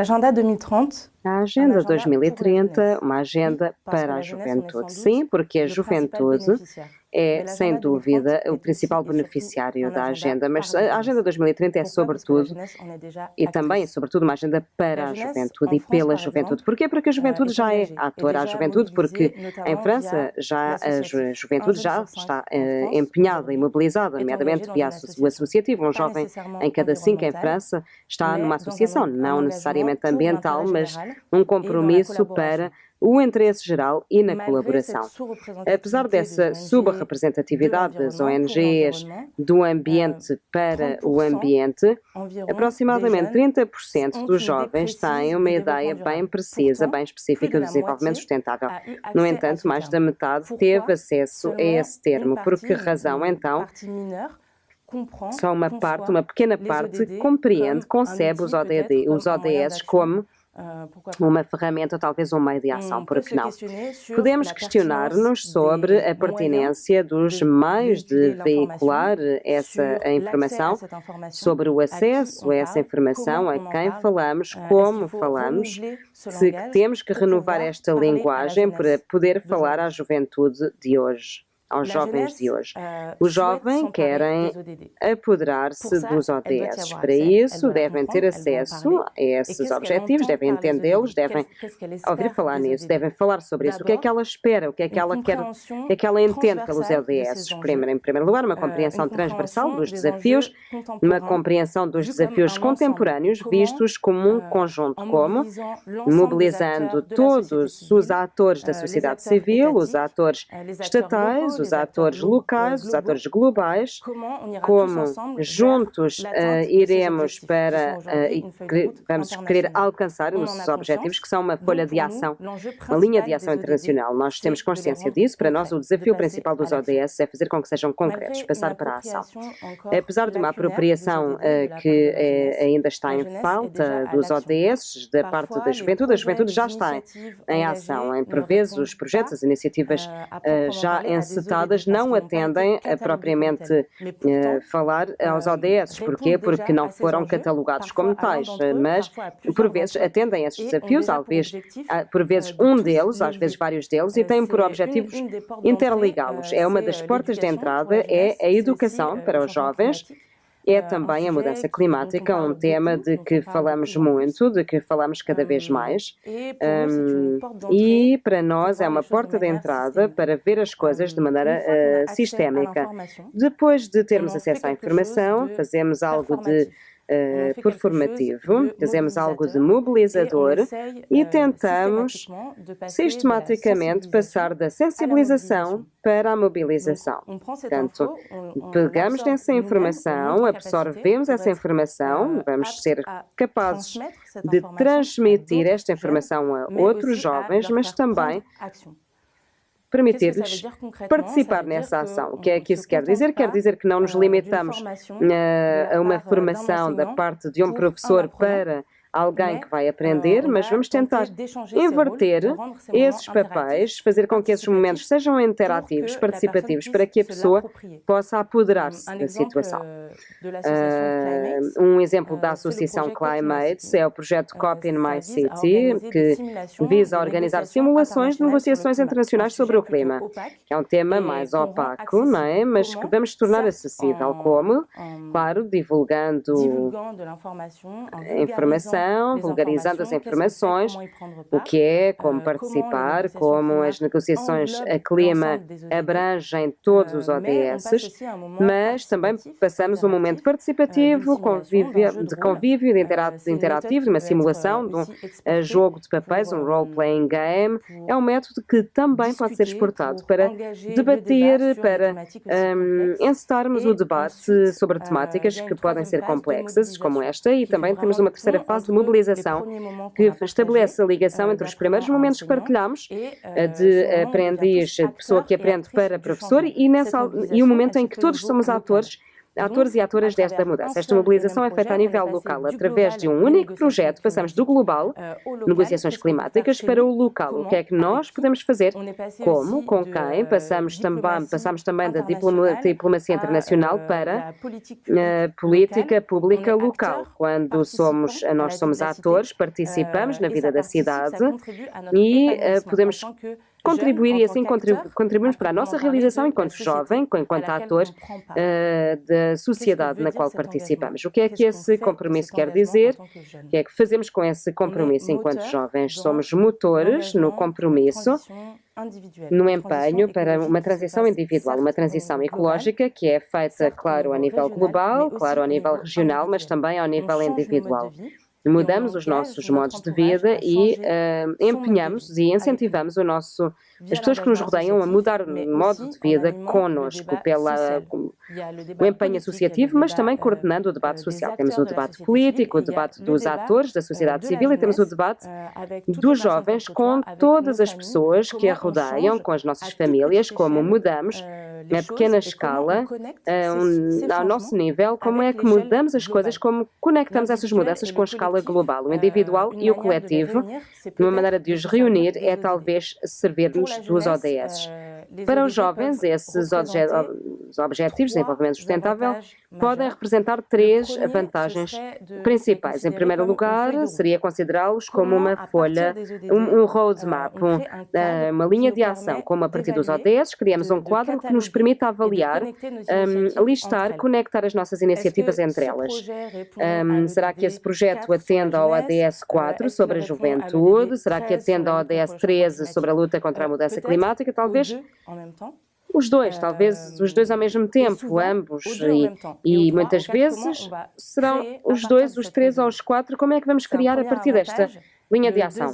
L'agenda 2030 a Agenda 2030, uma agenda para a juventude. Sim, porque a juventude é, sem dúvida, o principal beneficiário da agenda, mas a Agenda 2030 é sobretudo, e também, sobretudo, uma agenda para a juventude e pela juventude. Porquê? Porque a juventude já é ator à juventude, porque em França já a juventude já está uh, empenhada e mobilizada, nomeadamente via o associativo. Um jovem em cada cinco em França está numa associação, não necessariamente ambiental, mas um compromisso para o interesse geral e na colaboração. Apesar dessa subrepresentatividade das ONGs do ambiente para o ambiente, aproximadamente 30% dos jovens têm uma ideia bem precisa, bem específica do desenvolvimento sustentável. No entanto, mais da metade teve acesso a esse termo. Por que razão, então? Só uma parte, uma pequena parte, compreende, concebe os, ODD, os ODS como ah, uma ferramenta, talvez um meio de ação, por que não? Podemos questionar-nos sobre a pertinência dos meios de veicular essa informação, sobre o acesso a essa informação, a quem falamos, ah, como falamos, se temos que renovar esta linguagem para poder falar à juventude de hoje aos jovens de hoje. Uh, Os jovens querem apoderar-se dos ODS. Para isso, devem ter acesso a esses objetivos, devem entendê-los, devem ouvir falar nisso, devem falar sobre isso. O que é que ela espera, o que é que ela quer, o que é que ela entende pelos ODS. Primeiro, em primeiro lugar, uma uh, compreensão transversal dos desafios, uma compreensão dos desafios contemporâneos vistos como um uh, conjunto, como mobilizando todos os atores da sociedade civil, os atores estatais, os atores locais, os atores globais, como juntos uh, iremos para uh, vamos querer alcançar os objetivos, que são uma folha de ação, uma linha de ação internacional. Nós temos consciência disso. Para nós, o desafio principal dos ODS é fazer com que sejam concretos, passar para a ação. Apesar de uma apropriação uh, que ainda está em falta dos ODS da parte da juventude, a juventude já está em ação. Em, por vezes, os projetos, as iniciativas já não atendem a propriamente uh, falar aos ODS. Porquê? Porque não foram catalogados como tais, mas por vezes atendem a esses desafios, talvez por vezes um deles, às vezes vários deles, e têm por objetivos interligá-los. É uma das portas de entrada, é a educação para os jovens é também a mudança climática, um tema de que falamos muito, de que falamos cada vez mais. Um, e para nós é uma porta de entrada para ver as coisas de maneira uh, sistémica. Depois de termos acesso à informação, fazemos algo de uh, performativo, fazemos algo de mobilizador e tentamos sistematicamente passar da sensibilização para a mobilização. Portanto, pegamos nessa informação, absorvemos essa informação, vamos ser capazes de transmitir esta informação a outros jovens, mas também permitir-lhes participar nessa ação. O que é que isso quer dizer? Quer dizer que não nos euh, limitamos a uma formação da parte de um professor para alguém que vai aprender, mas vamos tentar inverter esses papéis, fazer com que esses momentos sejam interativos, participativos, para que a pessoa possa apoderar-se da situação. Uh, um exemplo da Associação Climates é o projeto COP in My City, que visa organizar simulações de negociações internacionais sobre o clima, é um tema mais opaco, não é? mas que vamos tornar acessível. Como? Claro, divulgando informação informação, vulgarizando as informações, o que é, como participar, como as negociações a clima abrangem todos os ODS, mas também passamos um momento participativo, convívio, de convívio, de interativo, de uma simulação, de um jogo de papéis, um role-playing game. É um método que também pode ser exportado para debater, para um, encetarmos o debate sobre temáticas que podem ser complexas, como esta, e também temos uma terceira fase de mobilização que estabelece a ligação entre os primeiros momentos que partilhamos, eh, de aprendiz, de pessoa que aprende para professor, e, nessa, e o momento em que todos somos atores atores e atoras desta mudança. Esta mobilização é feita a nível local, através de um único projeto, passamos do global, negociações climáticas, para o local. O que é que nós podemos fazer? Como? Com quem? Passamos também, passamos também da diplomacia internacional para a política pública local. Quando somos, nós somos atores, participamos na vida da cidade e podemos contribuir e assim contribuirmos para a nossa realização enquanto jovem, enquanto ator uh, da sociedade na qual participamos. O que é que esse compromisso quer dizer? O que é que fazemos com esse compromisso enquanto jovens? Somos motores no compromisso no empenho para uma transição individual, uma transição ecológica que é feita, claro, a nível global, claro, a nível regional, mas também ao nível individual mudamos os nossos modos de vida e uh, empenhamos e incentivamos o nosso, as pessoas que nos rodeiam a mudar o modo de vida connosco, pela, o empenho associativo, mas também coordenando o debate social. Temos o debate político, o debate dos atores da sociedade civil e temos o debate dos jovens com todas as pessoas que a rodeiam, com as nossas famílias, como mudamos na pequena escala, um, ao nosso nível, como é que mudamos as coisas, como conectamos essas mudanças com a escala global, o individual e o coletivo, uma maneira de os reunir é talvez servir-nos dos ODS. Para os jovens, esses objetivos de desenvolvimento sustentável podem representar três vantagens principais. Em primeiro lugar, seria considerá-los como uma folha, um, um roadmap, eh, uma linha de ação, como a partir dos ODS, criamos um quadro que nos permite avaliar, um, listar, conectar as nossas iniciativas entre elas. Um, será que esse projeto atende ao ODS 4 sobre a juventude? Será que atende ao ODS 13 sobre a luta contra a mudança climática? Talvez os dois, talvez os dois ao mesmo tempo, ambos, e, e muitas vezes serão os dois, os três ou os quatro. Como é que vamos criar a partir desta linha de ação?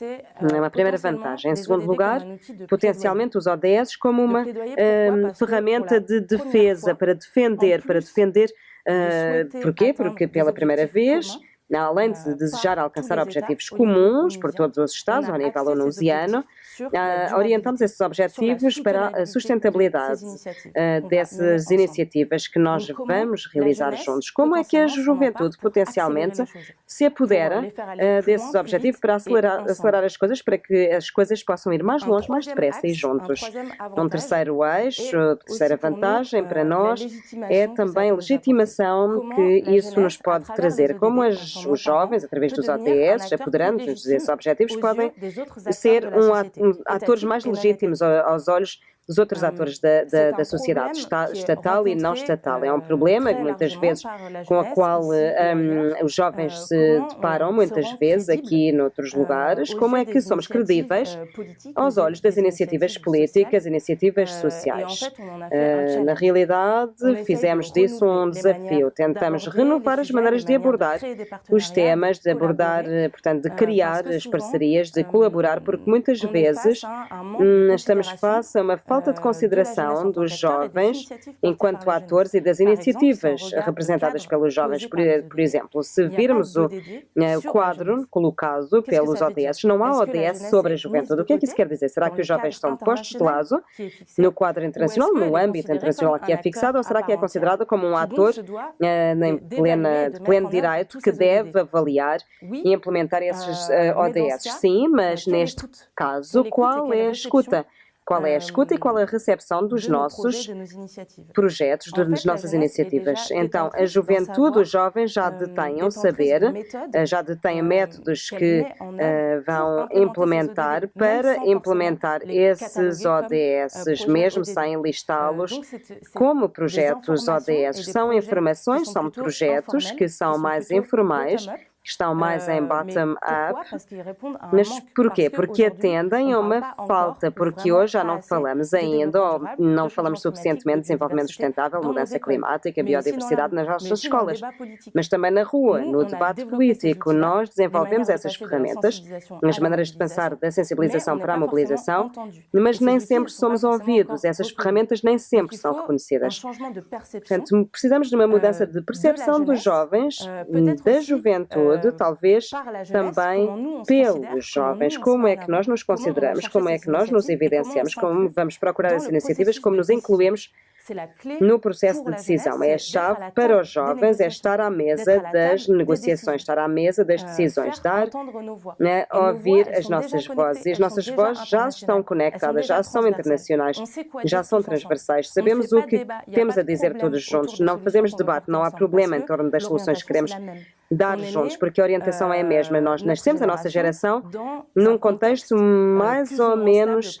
É uma primeira vantagem. Em segundo lugar, potencialmente os ODS como uma uh, ferramenta de defesa, para defender, para defender. Uh, porquê? Porque pela primeira vez além de desejar alcançar objetivos comuns por todos os Estados, ao nível onusiano, uh, orientamos esses objetivos para a sustentabilidade uh, dessas iniciativas que nós vamos realizar juntos. Como é que a juventude potencialmente se apodera uh, desses objetivos para acelerar, acelerar as coisas, para que as coisas possam ir mais longe, mais depressa e juntos? Um terceiro eixo, terceira vantagem para nós é também a legitimação que isso nos pode trazer. Como as, os jovens, através dos ODS, apoderando-nos desses objetivos, podem ser um, atores mais legítimos aos olhos dos outros atores da, da, da sociedade estatal e não estatal. É um problema, muitas vezes, com o qual um, os jovens se deparam, muitas vezes, aqui noutros lugares, como é que somos credíveis aos olhos das iniciativas políticas, iniciativas sociais. Uh, na realidade, fizemos disso um desafio. Tentamos renovar as maneiras de abordar os temas, de abordar, portanto, de criar as parcerias, de colaborar, porque muitas vezes hum, estamos face a uma falta falta de consideração dos jovens enquanto atores e das iniciativas representadas pelos jovens. Por, por exemplo, se virmos o, eh, o quadro colocado pelos ODS, não há ODS sobre a juventude. O que é que isso quer dizer? Será que os jovens estão postos de lado no quadro internacional, no âmbito internacional que é fixado, ou será que é considerado como um ator uh, em plena, de pleno direito que deve avaliar e implementar esses eh, ODS? Sim, mas neste caso, qual é a escuta? Qual é a escuta e qual é a recepção dos nossos projetos, das nossas iniciativas. Então, a juventude, os jovens já detêm um saber, eh, já detêm métodos que uh, vão implementar para implementar esses ODS, mesmo sem listá-los como projetos ODS. São informações, são projetos que são mais informais que estão mais em bottom-up. Mas porquê? Porque atendem a uma falta, porque hoje já não falamos ainda, ou não falamos suficientemente de desenvolvimento sustentável, mudança climática, biodiversidade nas nossas escolas, mas também na rua, no debate político. Nós desenvolvemos essas ferramentas, as maneiras de pensar da sensibilização para a mobilização, mas nem sempre somos ouvidos, essas ferramentas nem sempre são reconhecidas. Portanto, precisamos de uma mudança de percepção dos jovens, da juventude, talvez também pelos jovens. Como é que nós nos consideramos, como é que nós nos evidenciamos, como vamos procurar as iniciativas, como nos incluímos no processo de decisão. É a chave para os jovens, é estar à mesa das negociações, estar à mesa das euh, decisões, dar, né, ouvir as nossas vozes. E as nossas vozes já estão conectadas, já são internacionais, já são transversais. Sabemos o que temos a dizer todos juntos. Não fazemos debate, não há problema em torno das soluções que queremos dar juntos, porque a orientação é a mesma. Nós nascemos, a nossa geração, num contexto mais ou menos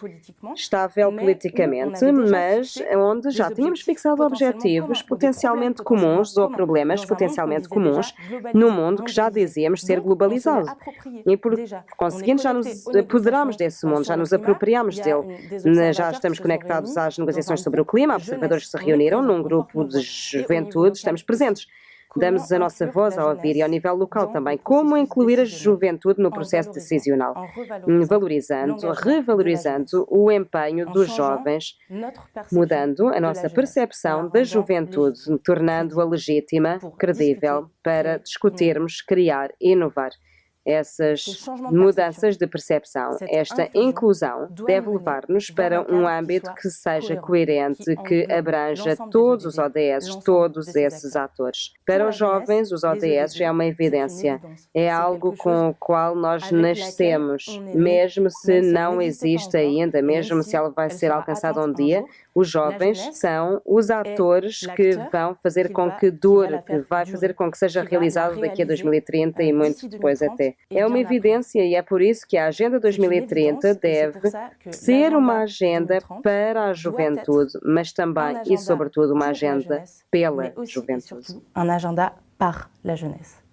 estável politicamente, mas onde já tínhamos fixado objetivos potencialmente comuns ou problemas potencialmente comuns num mundo que já dizíamos ser globalizado. E por conseguinte já nos apoderamos desse mundo, já nos apropriamos dele. Já estamos conectados às negociações sobre o clima, observadores que se reuniram num grupo de juventude, estamos presentes damos a nossa voz a ouvir e ao nível local também. Como incluir a juventude no processo decisional? Valorizando, revalorizando o empenho dos jovens, mudando a nossa percepção da juventude, tornando-a legítima, credível, para discutirmos, criar e inovar essas mudanças de percepção. Esta inclusão deve levar-nos para um âmbito que seja coerente, que abranja todos os ODS, todos esses atores. Para os jovens, os ODS é uma evidência, é algo com o qual nós nascemos, mesmo se não existe ainda, mesmo se ela vai ser alcançada um dia, os jovens são os atores que vão fazer com que dure, que vai fazer com que seja realizado daqui a 2030 e muito depois até. É uma evidência e é por isso que a Agenda 2030 deve ser uma agenda para a juventude, mas também e sobretudo uma agenda pela juventude. Um agenda para a jeunesse.